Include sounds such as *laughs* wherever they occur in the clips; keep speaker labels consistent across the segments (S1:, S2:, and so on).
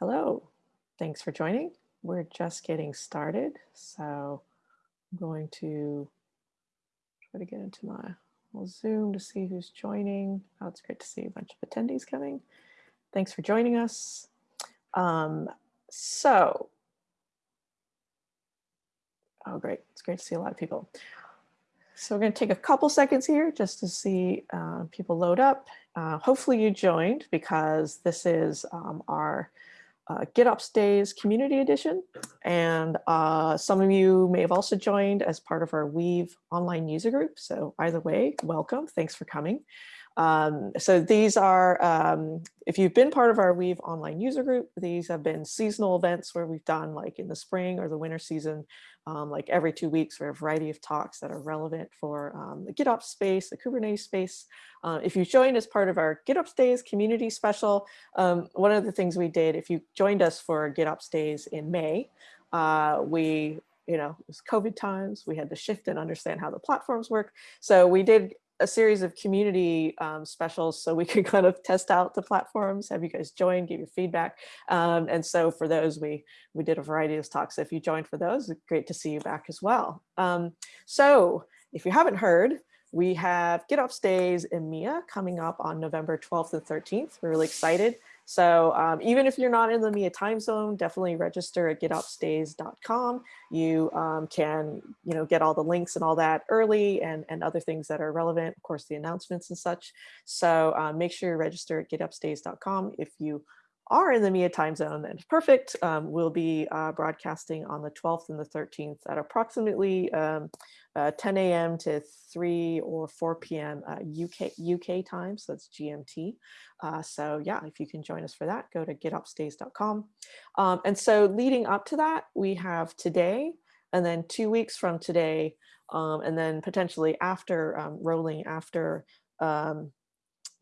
S1: Hello, thanks for joining. We're just getting started, so I'm going to try to get into my Zoom to see who's joining. Oh, it's great to see a bunch of attendees coming. Thanks for joining us. Um, so, oh great, it's great to see a lot of people. So we're going to take a couple seconds here just to see uh, people load up. Uh, hopefully you joined because this is um, our uh, GitOps Days Community Edition. And uh, some of you may have also joined as part of our Weave online user group. So either way, welcome. Thanks for coming. Um, so these are, um, if you've been part of our Weave online user group, these have been seasonal events where we've done like in the spring or the winter season, um, like every two weeks for a variety of talks that are relevant for um, the GitOps space, the Kubernetes space. Uh, if you joined as part of our GitOps Days community special, um, one of the things we did, if you joined us for GitOps Days in May, uh, we you know, it was COVID times. We had to shift and understand how the platforms work. So we did a series of community um, specials so we *laughs* could kind of test out the platforms, have you guys join, give your feedback. Um, and so for those, we, we did a variety of talks. So if you joined for those, great to see you back as well. Um, so if you haven't heard, we have GitOps Days EMEA coming up on November 12th and 13th. We're really excited. So um, even if you're not in the EMEA time zone, definitely register at gitopsdays.com. You um, can, you know, get all the links and all that early and, and other things that are relevant, of course, the announcements and such. So um, make sure you register at gitopsdays.com if you are in the EMEA time zone, then perfect. Um, we'll be uh, broadcasting on the 12th and the 13th at approximately um, uh, 10 a.m. to 3 or 4 p.m. Uh, UK UK time, so that's GMT. Uh, so yeah, if you can join us for that, go to gitopsdays.com. Um, and so leading up to that, we have today, and then two weeks from today, um, and then potentially after um, rolling after um,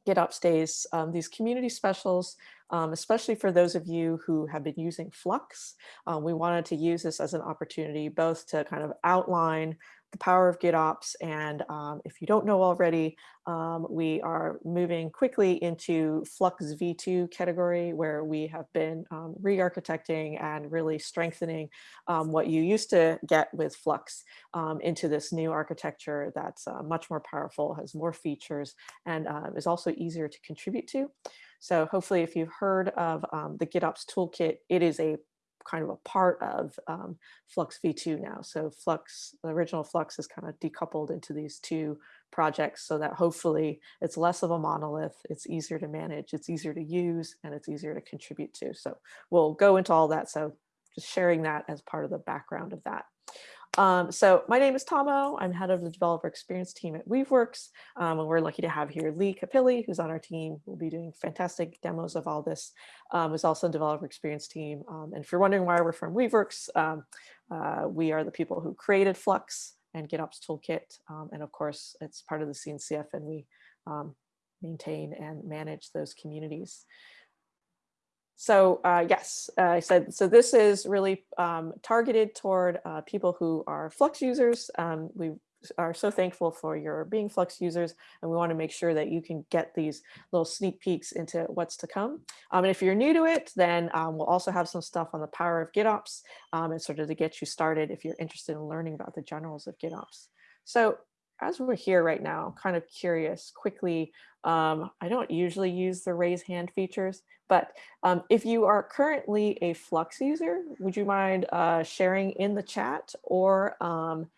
S1: GitOps Days, um, these community specials um, especially for those of you who have been using Flux. Um, we wanted to use this as an opportunity both to kind of outline the power of GitOps. And um, if you don't know already, um, we are moving quickly into Flux V2 category where we have been um, re-architecting and really strengthening um, what you used to get with Flux um, into this new architecture that's uh, much more powerful, has more features, and uh, is also easier to contribute to. So hopefully if you've heard of um, the GitOps toolkit, it is a kind of a part of um, Flux v2 now. So Flux, the original Flux is kind of decoupled into these two projects so that hopefully it's less of a monolith, it's easier to manage, it's easier to use, and it's easier to contribute to. So we'll go into all that. So just sharing that as part of the background of that. Um, so my name is Tomo. I'm head of the developer experience team at Weaveworks. Um, and we're lucky to have here Leigh Capili, who's on our team. We'll be doing fantastic demos of all this. Um, is also a developer experience team. Um, and if you're wondering why we're from Weaveworks, um, uh, we are the people who created Flux and GitOps Toolkit. Um, and of course, it's part of the CNCF and we maintain and manage those communities. So uh, yes, uh, I said, so this is really um, targeted toward uh, people who are Flux users. Um, we are so thankful for your being Flux users, and we want to make sure that you can get these little sneak peeks into what's to come. Um, and if you're new to it, then um, we'll also have some stuff on the power of GitOps um, and sort of to get you started if you're interested in learning about the generals of GitOps. So as we're here right now, kind of curious quickly, um, I don't usually use the raise hand features, but um, if you are currently a Flux user, would you mind uh, sharing in the chat or um,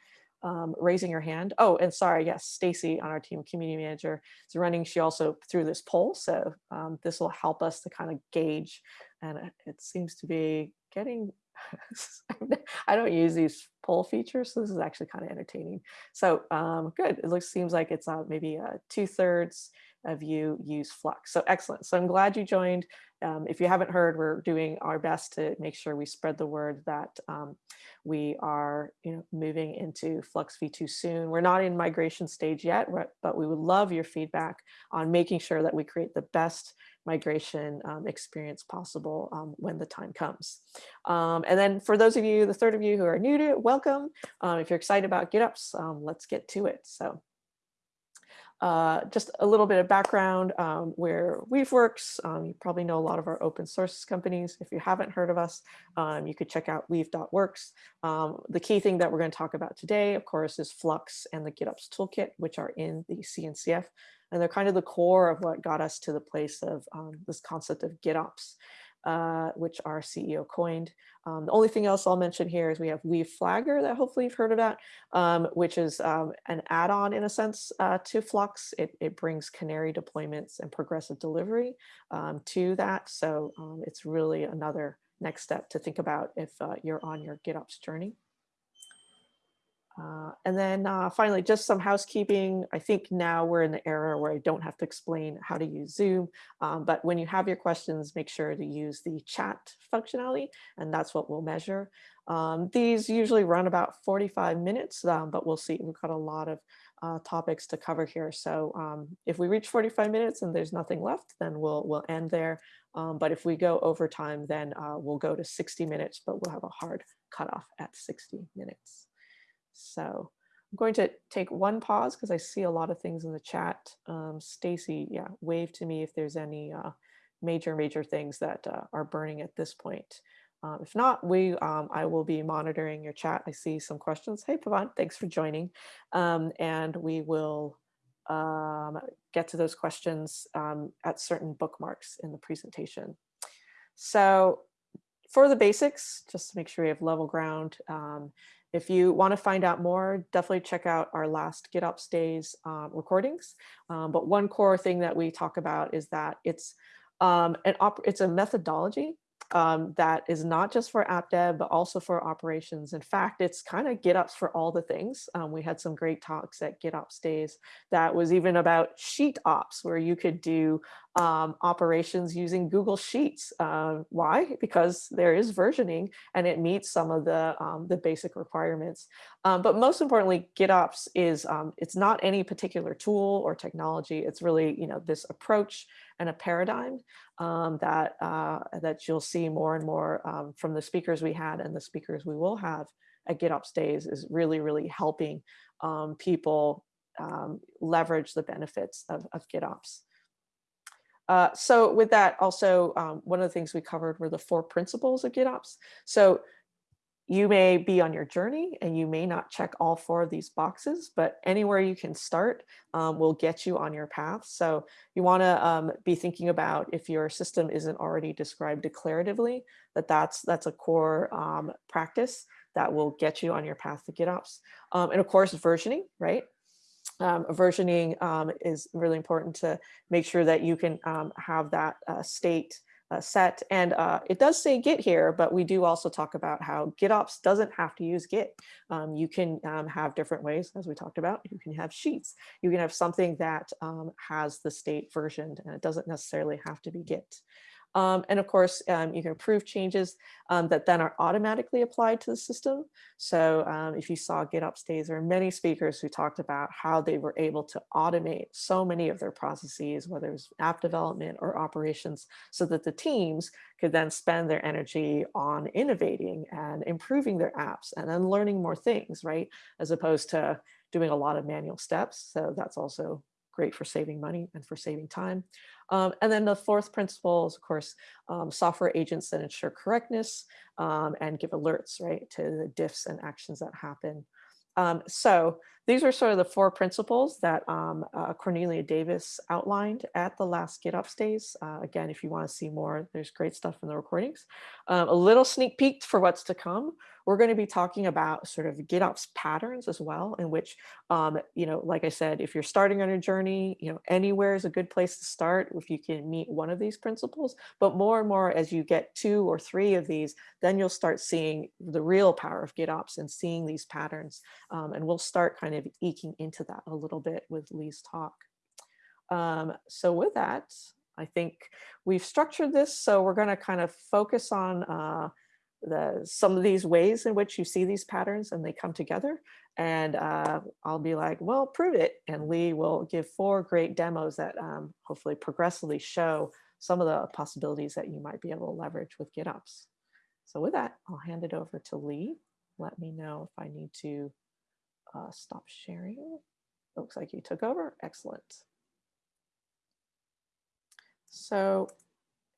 S1: um raising your hand? Oh, and sorry, yes, Stacy on our team community manager is running. She also threw this poll, so um, this will help us to kind of gauge, and it seems to be getting *laughs* I don't use these poll features, so this is actually kind of entertaining. So um, good, it looks seems like it's uh, maybe uh, two thirds of you use Flux. So excellent. So I'm glad you joined. Um, if you haven't heard, we're doing our best to make sure we spread the word that um, we are you know, moving into Flux v2 soon. We're not in migration stage yet, but we would love your feedback on making sure that we create the best migration um, experience possible um, when the time comes. Um, and then for those of you, the third of you who are new to it, welcome. Um, if you're excited about GitOps, um, let's get to it. So Uh, just a little bit of background um, where Weave works. Um, you probably know a lot of our open source companies. If you haven't heard of us, um, you could check out weave.works. Um, the key thing that we're going to talk about today, of course, is Flux and the GitOps toolkit, which are in the CNCF. And they're kind of the core of what got us to the place of um, this concept of GitOps uh, which our CEO coined. Um, the only thing else I'll mention here is we have Weave Flagger that hopefully you've heard that, um, which is um, an add-on in a sense uh, to Flux. It, it, brings Canary deployments and progressive delivery um, to that. So um, it's really another next step to think about if uh, you're on your GitOps journey. Uh, and then uh, finally, just some housekeeping. I think now we're in the era where I don't have to explain how to use Zoom, um, but when you have your questions, make sure to use the chat functionality, and that's what we'll measure. Um, these usually run about 45 minutes, um, but we'll see. We've got a lot of uh, topics to cover here. So um, if we reach 45 minutes and there's nothing left, then we'll, we'll end there. Um, but if we go over time, then uh, we'll go to 60 minutes, but we'll have a hard cutoff at 60 minutes. So I'm going to take one pause because I see a lot of things in the chat. Um, Stacy, yeah, wave to me if there's any uh, major, major things that uh, are burning at this point. Um, if not, we um, I will be monitoring your chat. I see some questions. Hey, Pavan, thanks for joining. Um, and we will um, get to those questions um, at certain bookmarks in the presentation. So for the basics, just to make sure we have level ground, um, if you want to find out more, definitely check out our last GitOps Days uh, recordings. Um, but one core thing that we talk about is that it's um, an it's a methodology um, that is not just for app dev, but also for operations. In fact, it's kind of GitOps for all the things. Um, we had some great talks at GitOps days that was even about sheet ops, where you could do um, operations using Google Sheets. Uh, why? Because there is versioning and it meets some of the, um, the basic requirements. Um, but most importantly, GitOps is, um, it's not any particular tool or technology. It's really, you know, this approach and a paradigm um, that, uh, that you'll see more and more um, from the speakers we had and the speakers we will have at GitOps Days is really, really helping people leverage the benefits of, of GitOps. Uh, so with that, also, um, one of the things we covered were the four principles of GitOps. So you may be on your journey and you may not check all four of these boxes, but anywhere you can start um, will get you on your path. So you want to um, be thinking about if your system isn't already described declaratively, that that's, that's a core um, practice that will get you on your path to GitOps. Um, and of course, versioning, right? um, versioning um, is really important to make sure that you can um, have that uh, state uh, set. And uh, it does say Git here, but we do also talk about how GitOps doesn't have to use Git. Um, you can um, have different ways, as we talked about. You can have sheets. You can have something that um, has the state versioned, and it doesn't necessarily have to be Git. Um, and of course, um, you can approve changes um, that then are automatically applied to the system. So um, if you saw GitOps Days, there are many speakers who talked about how they were able to automate so many of their processes, whether it's app development or operations, so that the teams could then spend their energy on innovating and improving their apps and then learning more things, right? As opposed to doing a lot of manual steps. So that's also great for saving money and for saving time. Um, and then the fourth principle is, of course, um, software agents that ensure correctness um, and give alerts, right, to the diffs and actions that happen. Um, so these are sort of the four principles that um, uh, Cornelia Davis outlined at the last GitOps days. Uh, again, if you want to see more, there's great stuff in the recordings. Um, a little sneak peek for what's to come. We're going to be talking about sort of GitOps patterns as well, in which, um, you know, like I said, if you're starting on a journey, you know, anywhere is a good place to start if you can meet one of these principles. But more and more as you get two or three of these, then you'll start seeing the real power of GitOps and seeing these patterns. Um, and we'll start kind of eking into that a little bit with Leigh's talk. Um, so with that, I think we've structured this. So we're going to kind of focus on uh, the some of these ways in which you see these patterns and they come together. And uh, I'll be like, well, prove it. And Leigh will give four great demos that um, hopefully progressively show some of the possibilities that you might be able to leverage with GitOps. So with that, I'll hand it over to Leigh. Let me know if I need to uh, stop sharing. looks like you took over. Excellent. So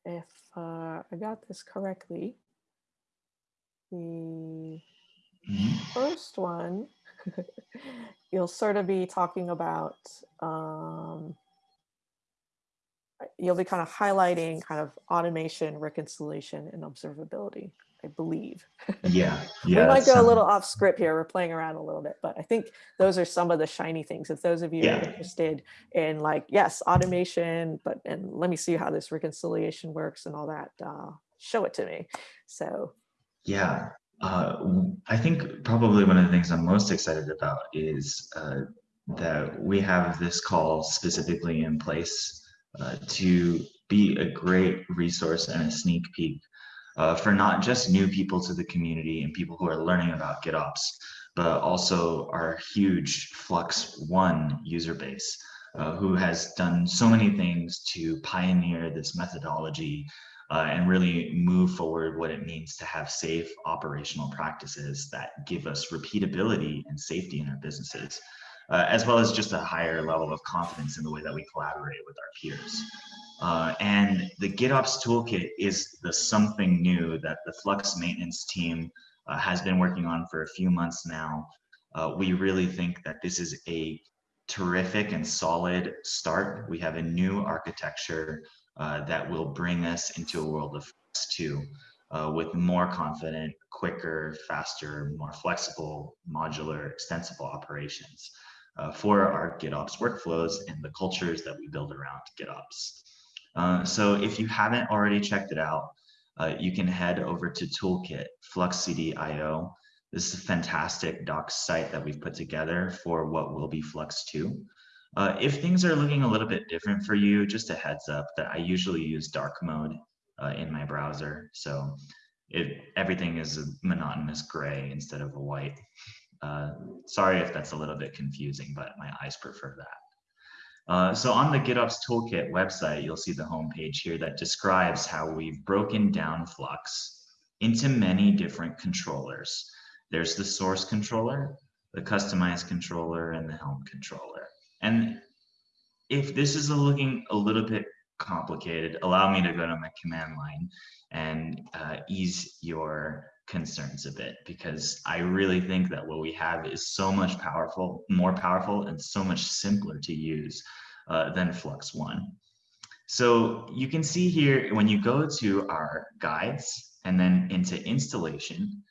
S1: if uh, I got this correctly, the
S2: Mhm.
S1: first one, *laughs* you'll sort of be talking about, um, you'll be kind of highlighting kind of automation, reconciliation, and observability, I believe. *laughs*
S2: Yeah,
S1: we might go a little off script here. We're playing around a little bit, but I think those are some of the shiny things. If those of you
S2: Yeah.
S1: are interested in like, yes, automation, but and let me see how this reconciliation works and all that, uh, show it to me. So
S2: Yeah, uh, I think probably one of the things I'm most excited about is uh, that we have this call specifically in place uh, to be a great resource and a sneak peek uh, for not just new people to the community and people who are learning about GitOps, but also our huge Flux One user base. Uh, who has done so many things to pioneer this methodology uh, and really move forward what it means to have safe operational practices that give us repeatability and safety in our businesses, uh, as well as just a higher level of confidence in the way that we collaborate with our peers. Uh, and the GitOps toolkit is the something new that the Flux maintenance team uh, has been working on for a few months now. Uh, we really think that this is a terrific and solid start. We have a new architecture uh, that will bring us into a world of Flux 2 uh, with more confident, quicker, faster, more flexible, modular, extensible operations uh, for our GitOps workflows and the cultures that we build around GitOps. Uh, so if you haven't already checked it out, uh, you can head over to Toolkit, FluxCD.io. This is a fantastic docs site that we've put together for what will be Flux 2. Uh, if things are looking a little bit different for you, just a heads up that I usually use dark mode uh, in my browser. So it, everything is a monotonous gray instead of a white. Uh, sorry if that's a little bit confusing, but my eyes prefer that. Uh, so on the GitOps Toolkit website, you'll see the homepage here that describes how we've broken down Flux into many different controllers. There's the source controller, the kustomize controller, and the Helm controller. And if this is a looking a little bit complicated, allow me to go to my command line and uh, ease your concerns a bit because I really think that what we have is so much powerful, more powerful, and so much simpler to use uh, than Flux One. So you can see here when you go to our guides and then into installation,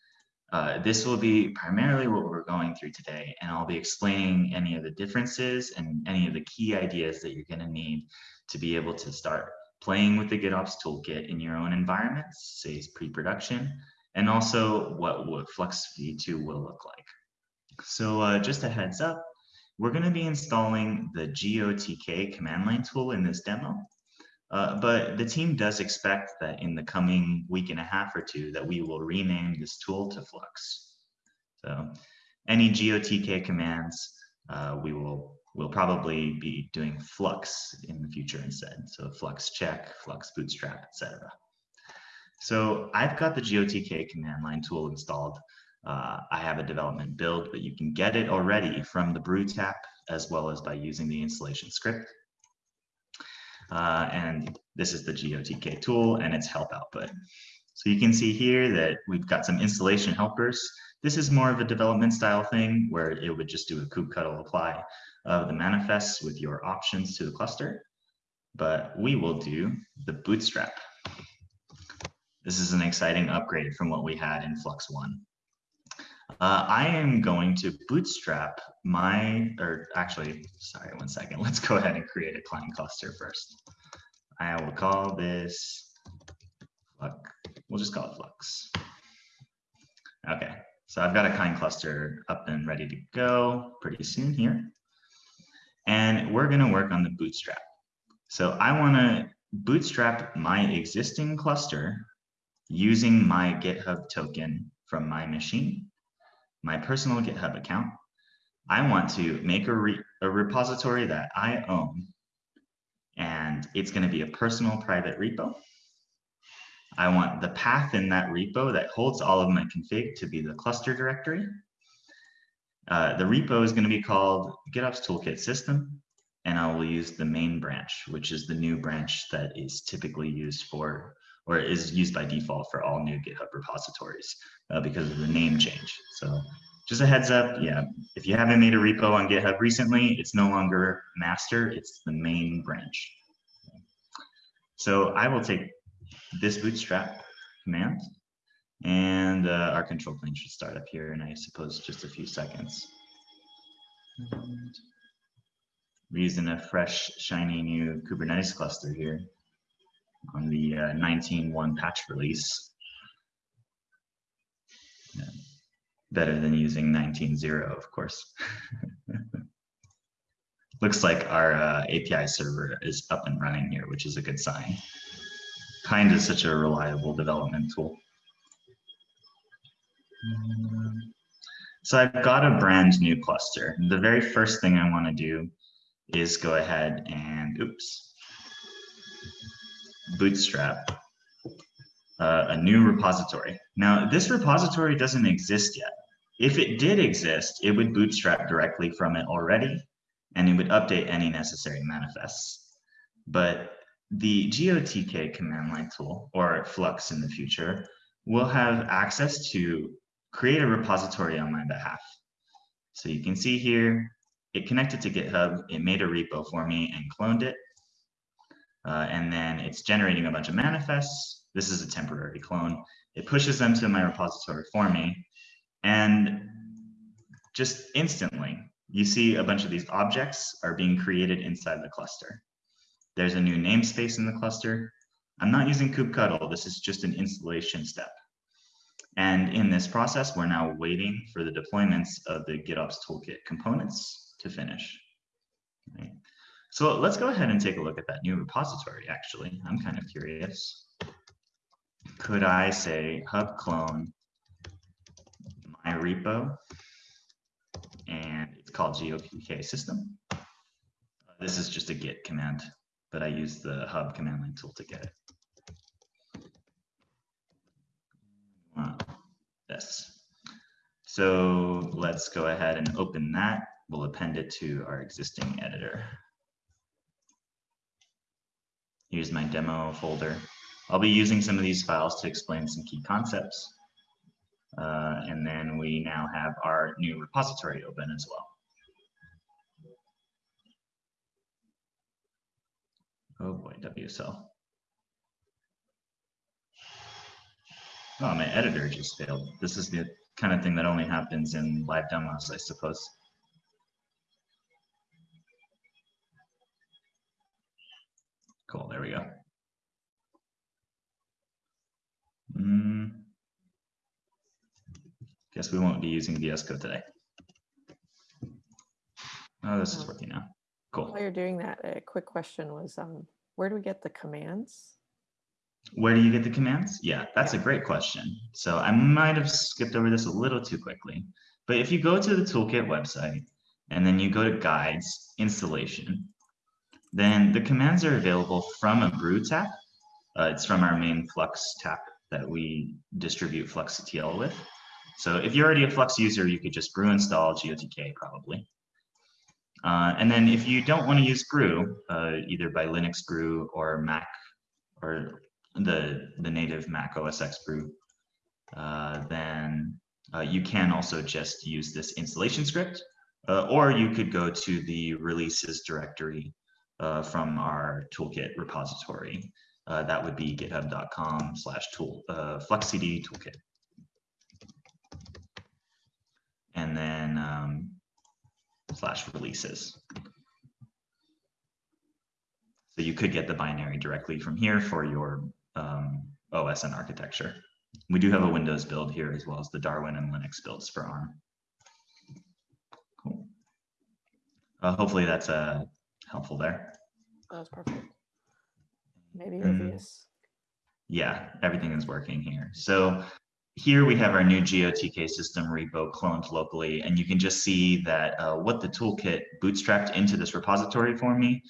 S2: uh, this will be primarily what we're going through today, and I'll be explaining any of the differences and any of the key ideas that you're going to need to be able to start playing with the GitOps toolkit in your own environments, say pre-production, and also what, Flux V2 will look like. So uh, just a heads up, we're going to be installing the GOTK command line tool in this demo. Uh, but the team does expect that in the coming week and a half or two that we will rename this tool to Flux. So any GOTK commands, uh, we will we'll probably be doing Flux in the future instead. So Flux check, Flux bootstrap, etc. So I've got the GOTK command line tool installed. Uh, I have a development build, but you can get it already from the brew tap as well as by using the installation script. Uh, and this is the GOTK tool and its help output. So you can see here that we've got some installation helpers. This is more of a development style thing where it would just do a kubectl apply of the manifests with your options to the cluster. But we will do the bootstrap. This is an exciting upgrade from what we had in Flux One. Uh, I am going to bootstrap my, or actually, sorry, one second. *laughs* Let's go ahead and create a kind cluster first. I will call this Flux. We'll just call it Flux. Okay, so I've got a kind cluster up and ready to go pretty soon here. And we're gonna work on the bootstrap. So I wanna bootstrap my existing cluster using my GitHub token from my machine my personal GitHub account. I want to make a, re a repository that I own, and it's going to be a personal private repo. I want the path in that repo that holds all of my config to be the cluster directory. Uh, the repo is going to be called GitOps Toolkit System, and I will use the main branch, which is the new branch that is typically used for, or is used by default for all new GitHub repositories uh, because of the name change. So just a heads up, yeah, if you haven't made a repo on GitHub recently, it's no longer master, it's the main branch. So I will take this bootstrap command and uh, our control plane should start up here in, I suppose, just a few seconds. We're using a fresh, shiny new Kubernetes cluster here on the uh, 19.1 patch release. Yeah. Better than using 19.0, of course. *laughs* Looks like our uh, API server is up and running here, which is a good sign. Kind of such a reliable development tool. So I've got a brand new cluster. The very first thing I want to do is go ahead and, oops, bootstrap uh, a new repository. Now, this repository doesn't exist yet. If it did exist, it would bootstrap directly from it already, and it would update any necessary manifests. But the GOTK command line tool, or Flux in the future, will have access to create a repository on my behalf. So you can see here, it connected to GitHub, it made a repo for me and cloned it. Uh, and then it's generating a bunch of manifests. This is a temporary clone. It pushes them to my repository for me. And just instantly, you see a bunch of these objects are being created inside the cluster. There's a new namespace in the cluster. I'm not using kubectl. This is just an installation step. And in this process, we're now waiting for the deployments of the GitOps Toolkit components to finish. Right. So let's go ahead and take a look at that new repository, actually. I'm kind of curious. Could I say hub clone my repo, and it's called GOTK system. This is just a git command, but I use the hub command line tool to get it. this. So let's go ahead and open that. We'll append it to our existing editor. Here's my demo folder. I'll be using some of these files to explain some key concepts. Uh, and then we now have our new repository open as well. Oh boy, WSL. Oh, my editor just failed. This is the kind of thing that only happens in live demos, I suppose. Cool, there we go. Mm. Guess we won't be using VS Code today. Oh, this is working now. Cool.
S1: While you're doing that, a quick question was, um, where do we get the commands?
S2: Where do you get the commands? Yeah, that's a great question. So I might have skipped over this a little too quickly, but if you go to the toolkit website and then you go to guides, installation, then the commands are available from a brew tap. Uh, it's from our main Flux tap that we distribute FluxCTL with. So if you're already a Flux user, you could just brew install GOTK probably. Uh, and then if you don't want to use brew, uh, either by Linux brew or Mac or the, the native Mac OS X brew, uh, then uh, you can also just use this installation script, uh, or you could go to the releases directory uh, from our toolkit repository. Uh, that would be github.com slash tool fluxcd toolkit. And then um, slash releases. So you could get the binary directly from here for your um, OS and architecture. We do have a Windows build here as well as the Darwin and Linux builds for ARM. Cool. Uh, hopefully that's uh, helpful there.
S1: That was perfect. Maybe
S2: Mm.
S1: obvious.
S2: Yeah, everything is working here. So here we have our new GOTK system repo cloned locally, and you can just see that uh, what the toolkit bootstrapped into this repository for me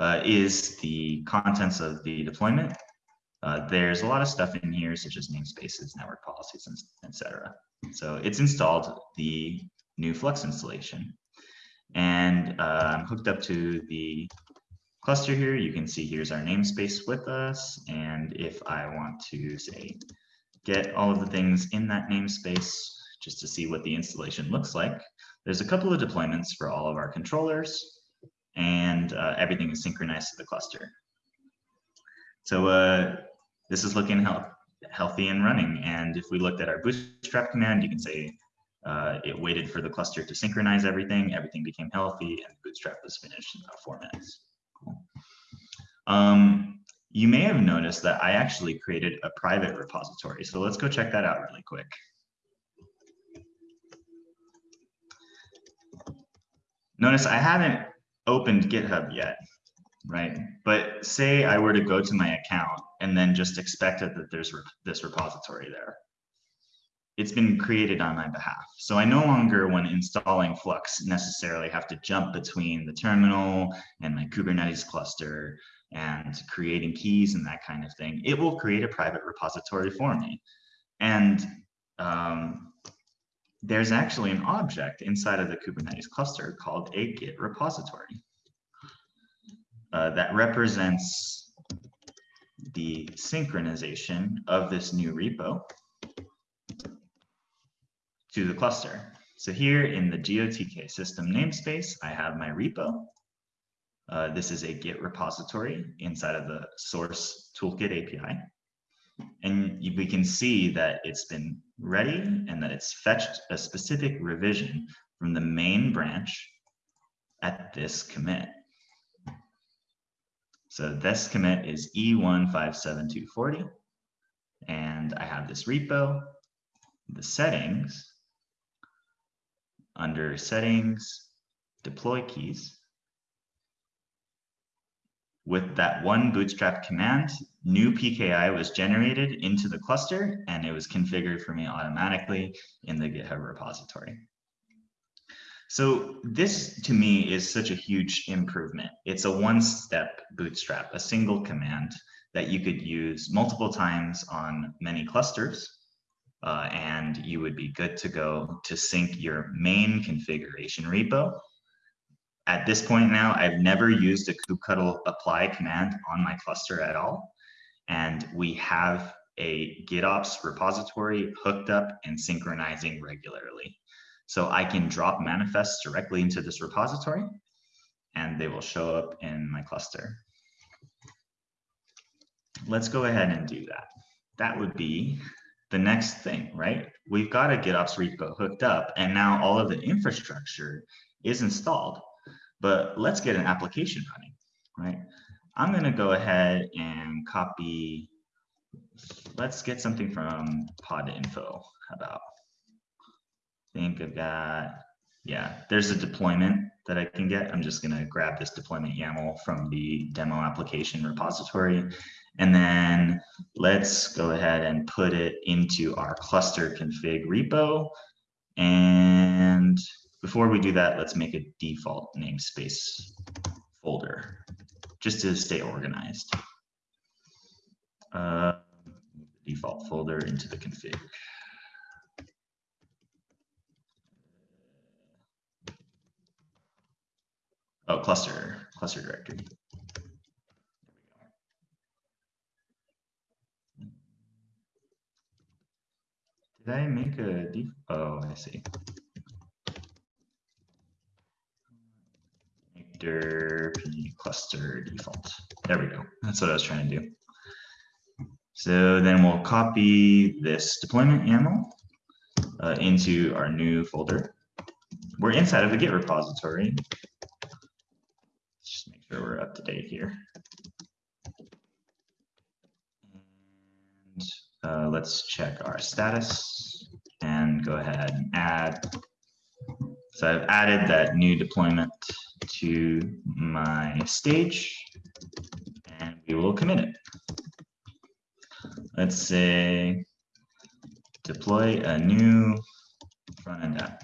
S2: uh, is the contents of the deployment. Uh, there's a lot of stuff in here, such as namespaces, network policies, and etc. So it's installed. The new Flux installation. And uh, I'm hooked up to the cluster here. You can see here's our namespace with us. And if I want to say, get all of the things in that namespace, just to see what the installation looks like, there's a couple of deployments for all of our controllers and uh, everything is synchronized to the cluster. So uh, this is looking health healthy and running. And if we looked at our bootstrap command, you can say uh, it waited for the cluster to synchronize everything, everything became healthy, and bootstrap was finished in about four minutes. Cool. Um, you may have noticed that I actually created a private repository. So let's go check that out really quick. Notice I haven't opened GitHub yet, right? But say I were to go to my account and then just expected that there's this repository there. It's been created on my behalf. So I no longer, when installing Flux, necessarily have to jump between the terminal and my Kubernetes cluster and creating keys and that kind of thing. It will create a private repository for me. And um, there's actually an object inside of the Kubernetes cluster called a Git repository uh, that represents the synchronization of this new repo to the cluster. So here in the GOTK system namespace, I have my repo. Uh, this is a Git repository inside of the source toolkit API. And we can see that it's been ready and that it's fetched a specific revision from the main branch at this commit. So this commit is E157240. And I have this repo, the settings, under settings, deploy keys. With that one bootstrap command, new PKI was generated into the cluster and it was configured for me automatically in the GitHub repository. So this to me is such a huge improvement. It's a one-step bootstrap, a single command that you could use multiple times on many clusters uh, and you would be good to go to sync your main configuration repo. At this point now, I've never used a kubectl apply command on my cluster at all and we have a GitOps repository hooked up and synchronizing regularly. So I can drop manifests directly into this repository and they will show up in my cluster. Let's go ahead and do that. That would be the next thing, right? We've got a GitOps repo hooked up and now all of the infrastructure is installed, but let's get an application running, right? I'm going to go ahead and copy. Let's get something from podinfo. About? Think I've got, yeah, there's a deployment that I can get. I'm just going to grab this deployment YAML from the demo application repository. And then let's go ahead and put it into our cluster config repo. And before we do that, let's make a default namespace folder just to stay organized. Uh, default folder into the config. Oh, cluster, cluster directory. Did I make a def? Oh, I see. Make derp cluster default. There we go. That's what I was trying to do. So then we'll copy this deployment YAML uh, into our new folder. We're inside of the Git repository. Just make sure we're up to date here. And uh, let's check our status and go ahead and add. So I've added that new deployment to my stage and we will commit it. Let's say deploy a new front-end app.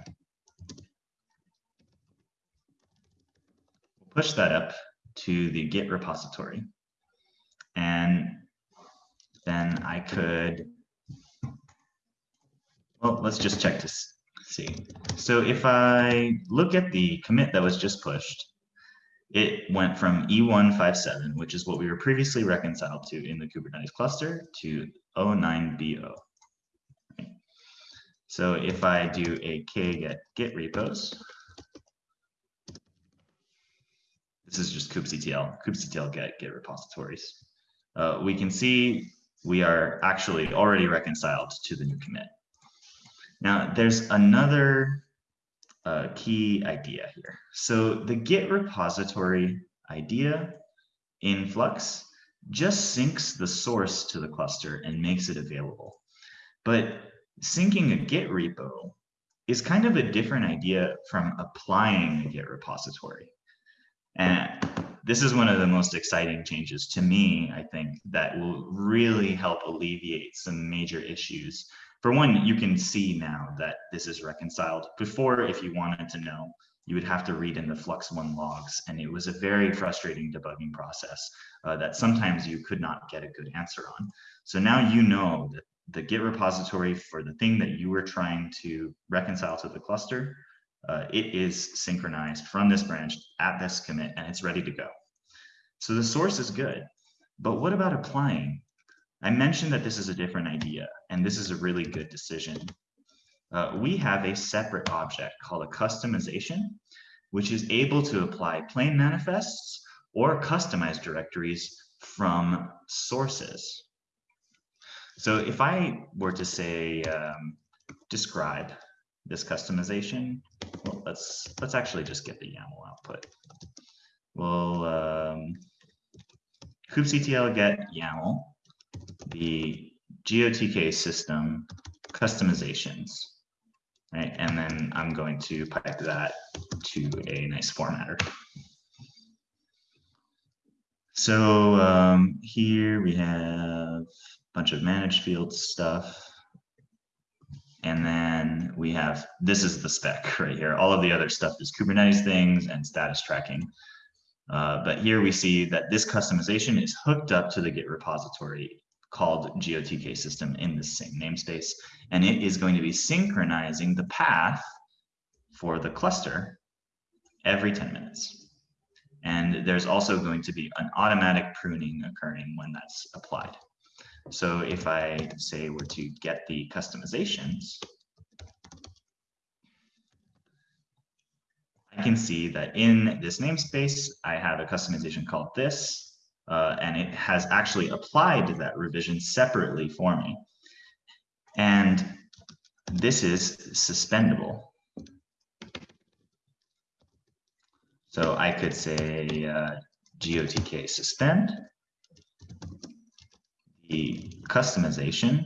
S2: We'll push that up to the Git repository. And then I could, well, let's just check to see. So if I look at the commit that was just pushed, it went from E157, which is what we were previously reconciled to in the Kubernetes cluster, to 09BO. So if I do a kget git repos, this is just kubectl, kubectl get git repositories. Uh, we can see we are actually already reconciled to the new commit. Now there's another uh, key idea here. So the Git repository idea in Flux just syncs the source to the cluster and makes it available. But syncing a Git repo is kind of a different idea from applying a Git repository. And this is one of the most exciting changes to me, I think, that will really help alleviate some major issues for one, you can see now that this is reconciled. Before, if you wanted to know, you would have to read in the Flux One logs, and it was a very frustrating debugging process uh, that sometimes you could not get a good answer on. So now you know that the Git repository for the thing that you were trying to reconcile to the cluster, uh, it is synchronized from this branch at this commit, and it's ready to go. So the source is good, but what about applying? I mentioned that this is a different idea, and this is a really good decision. Uh, we have a separate object called a Kustomization, which is able to apply plain manifests or customized directories from sources. So if I were to say, um, describe this Kustomization, well, let's, let's actually just get the YAML output. Well, um, kubectl get YAML the GOTK system Kustomizations, right? And then I'm going to pipe that to a nice formatter. So um, here we have a bunch of managed fields stuff. And then we have, this is the spec *laughs* right here. All of the other stuff is Kubernetes things and status tracking. Uh, but here we see that this Kustomization is hooked up to the Git repository called GOTK system in the same namespace. And it is going to be synchronizing the path for the cluster every 10 minutes. And there's also going to be an automatic pruning occurring when that's applied. So if I say we're to get the Kustomizations, I can see that in this namespace, I have a Kustomization called this, uh, and it has actually applied that revision separately for me. And this is suspendable. So I could say uh, GOTK suspend the Kustomization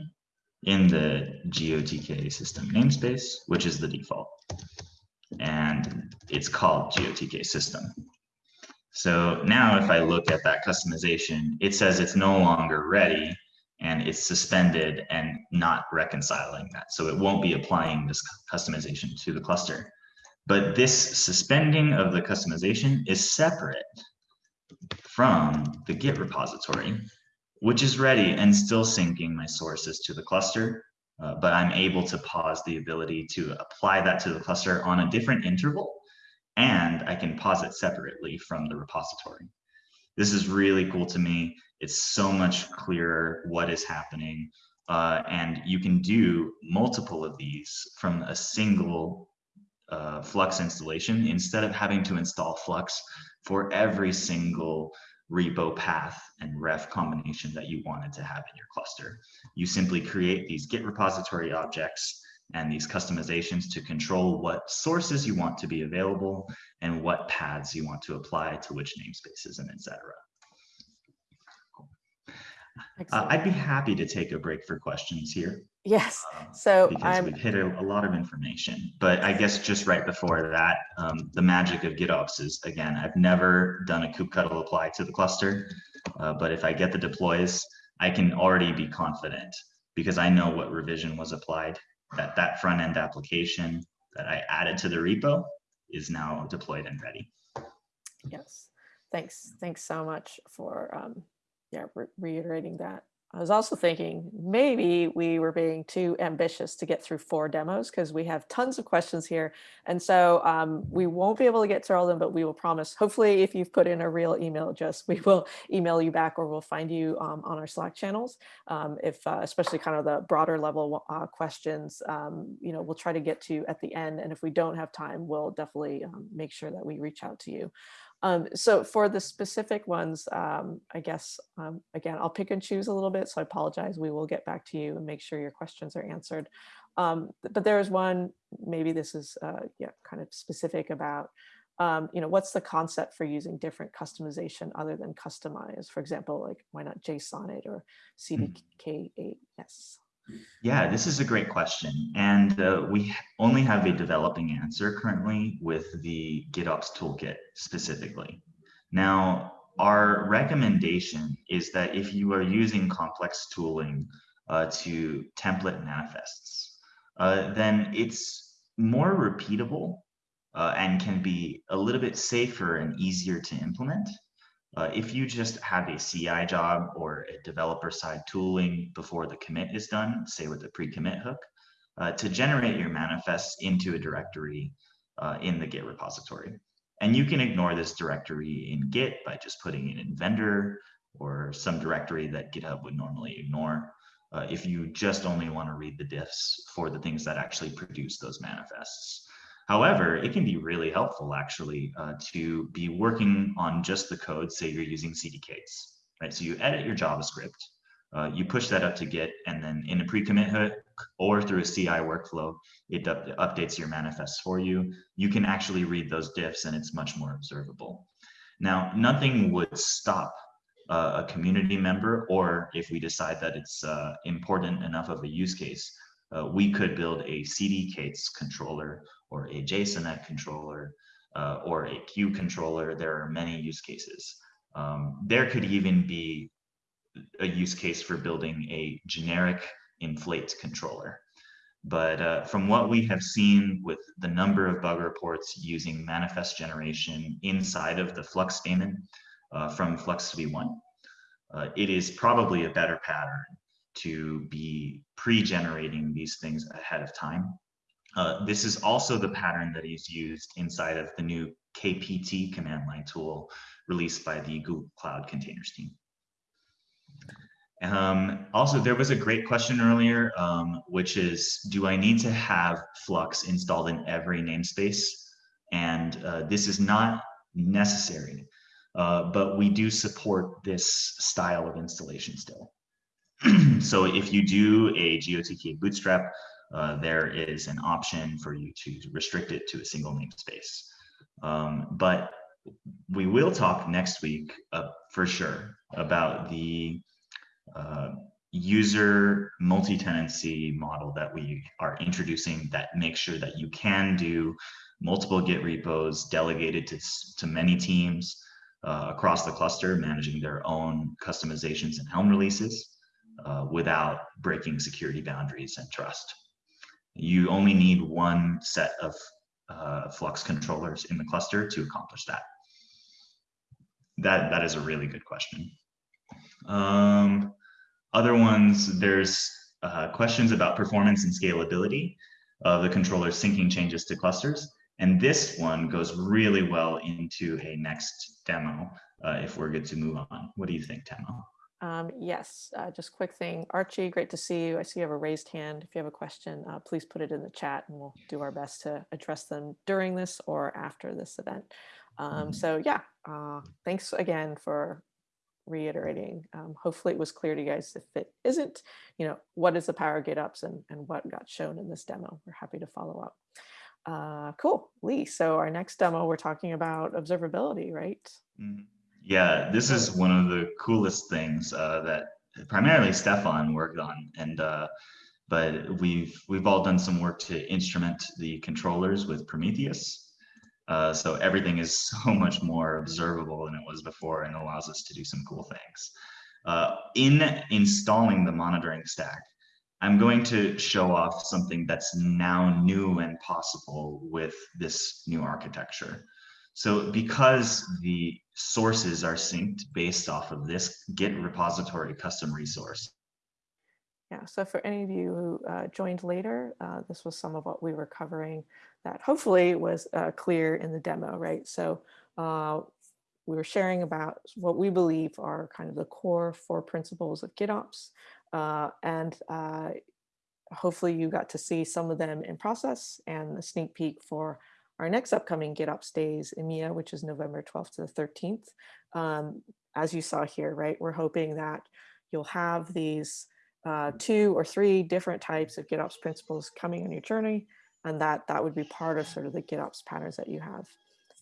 S2: in the GOTK system namespace, which is the default. And it's called GOTK system. So now if I look at that Kustomization, it says it's no longer ready and it's suspended and not reconciling that. So it won't be applying this Kustomization to the cluster. But this suspending of the Kustomization is separate from the Git repository, which is ready and still syncing my sources to the cluster. Uh, but I'm able to pause the ability to apply that to the cluster on a different interval and I can pause it separately from the repository. This is really cool to me. It's so much clearer what is happening. Uh, and you can do multiple of these from a single uh, Flux installation instead of having to install Flux for every single repo path and ref combination that you wanted to have in your cluster. You simply create these Git repository objects and these Kustomizations to control what sources you want to be available and what paths you want to apply to which namespaces and etc. Uh, I'd be happy to take a break for questions here.
S1: Yes, um, so
S2: because
S1: I'm...
S2: we've hit a, a, lot of information, but I guess just right before that, um, the magic of GitOps is again, I've never done a kubectl apply to the cluster, uh, but if I get the deploys, I can already be confident because I know what revision was applied that that front end application that I added to the repo is now deployed and ready.
S1: Yes, thanks. Thanks so much for um, yeah re reiterating that. I was also thinking maybe we were being too ambitious to get through four demos because we have tons of questions here. And so um, we won't be able to get to all of them, but we will promise, hopefully if you've put in a real email address, we will email you back or we'll find you um, on our Slack channels. Um, if uh, especially kind of the broader level uh, questions, um, you know, we'll try to get to at the end. And if we don't have time, we'll definitely um, make sure that we reach out to you. Um, so for the specific ones, um, I guess, um, again, I'll pick and choose a little bit. So I apologize. We will get back to you and make sure your questions are answered. Um, but there is one, maybe this is uh, yeah, kind of specific about, um, you know, what's the concept for using different customization other than kustomize? For example, like why not Jsonnet or cdk8s? Yes.
S2: Yeah, this is a great question. And uh, we only have a developing answer currently with the GitOps toolkit specifically. Now, our recommendation is that if you are using complex tooling uh, to template manifests, uh, then it's more repeatable uh, and can be a little bit safer and easier to implement uh, if you just have a CI job or a developer side tooling before the commit is done, say with the pre-commit hook, uh, to generate your manifests into a directory uh, in the Git repository. And you can ignore this directory in Git by just putting it in vendor or some directory that GitHub would normally ignore. Uh, if you just only want to read the diffs for the things that actually produce those manifests. However, it can be really helpful actually uh, to be working on just the code, say you're using cdk8s, right? So you edit your JavaScript, uh, you push that up to Git, and then in a pre-commit hook or through a CI workflow, it up updates your manifests for you. You can actually read those diffs and it's much more observable. Now, nothing would stop uh, a community member, or if we decide that it's uh, important enough of a use case, uh, we could build a cdk8s controller or a Jsonnet controller uh, or a CUE controller. There are many use cases. Um, there could even be a use case for building a generic inflate controller. But uh, from what we have seen with the number of bug reports using manifest generation inside of the Flux daemon uh, from Flux v1, uh, it is probably a better pattern to be pre-generating these things ahead of time uh, this is also the pattern that is used inside of the new KPT command line tool released by the Google Cloud Containers team. Um, also, there was a great question earlier, um, which is, do I need to have Flux installed in every namespace? And uh, this is not necessary, uh, but we do support this style of installation still. *clears throat* so if you do a GOTK bootstrap, uh, there is an option for you to restrict it to a single namespace. Um, but we will talk next week uh, for sure about the uh, user multi-tenancy model that we are introducing that makes sure that you can do multiple Git repos delegated to, to many teams uh, across the cluster, managing their own Kustomizations and Helm releases uh, without breaking security boundaries and trust you only need one set of uh, Flux controllers in the cluster to accomplish that. That, that is a really good question. Um, other ones, there's uh, questions about performance and scalability of the controller syncing changes to clusters. And this one goes really well into a next demo uh, if we're good to move on. What do you think, Tamao?
S1: Um, yes, uh, just quick thing. Archie, great to see you. I see you have a raised hand. If you have a question, uh, please put it in the chat and we'll do our best to address them during this or after this event. Um, mm-hmm. so yeah, uh, thanks again for reiterating. Um, hopefully it was clear to you guys if it isn't, you know, what is the power GitOps and, and what got shown in this demo. We're happy to follow up. Uh, cool, Leigh. So our next demo, we're talking about observability, right?
S2: Mm -hmm. Yeah, this is one of the coolest things uh, that primarily Stefan worked on, and uh, but we've we've all done some work to instrument the controllers with Prometheus. Uh, so everything is *laughs* so much more observable than it was before, and allows us to do some cool things. Uh, in installing the monitoring stack, I'm going to show off something that's now new and possible with this new architecture. So because the sources are synced based off of this Git repository custom resource,
S1: Yeah, so for any of you who uh, joined later, uh, this was some of what we were covering that hopefully was uh, clear in the demo, right? So uh, we were sharing about what we believe are kind of the core four principles of GitOps. Uh, and uh, hopefully you got to see some of them in process and a sneak peek for our next upcoming Get GitOps days EMEA, which is November 12th to the 13th. Um, as you saw here, right, we're hoping that you'll have these uh, two or three different types of GitOps principles coming on your journey, and that that would be part of sort of the GitOps patterns that you have.